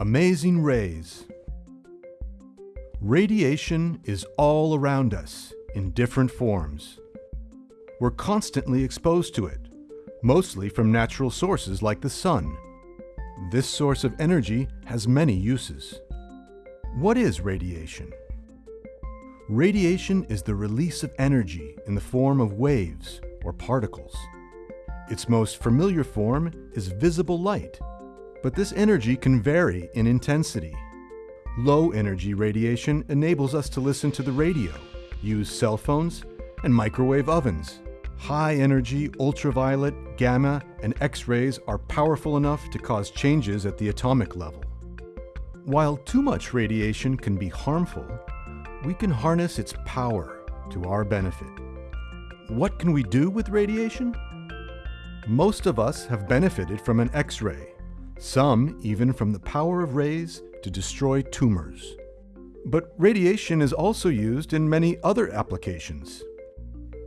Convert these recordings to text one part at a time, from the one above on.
Amazing rays. Radiation is all around us in different forms. We're constantly exposed to it, mostly from natural sources like the sun. This source of energy has many uses. What is radiation? Radiation is the release of energy in the form of waves or particles. Its most familiar form is visible light, but this energy can vary in intensity. Low energy radiation enables us to listen to the radio, use cell phones, and microwave ovens. High energy ultraviolet, gamma, and X-rays are powerful enough to cause changes at the atomic level. While too much radiation can be harmful, we can harness its power to our benefit. What can we do with radiation? Most of us have benefited from an X-ray, some even from the power of rays to destroy tumors. But radiation is also used in many other applications.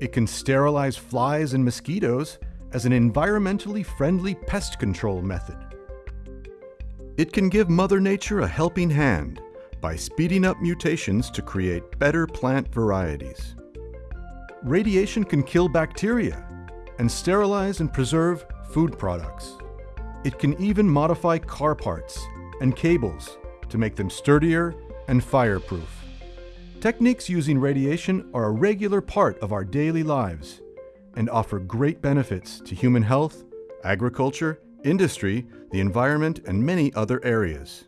It can sterilize flies and mosquitoes as an environmentally friendly pest control method. It can give Mother Nature a helping hand by speeding up mutations to create better plant varieties. Radiation can kill bacteria and sterilize and preserve food products. It can even modify car parts and cables to make them sturdier and fireproof. Techniques using radiation are a regular part of our daily lives and offer great benefits to human health, agriculture, industry, the environment, and many other areas.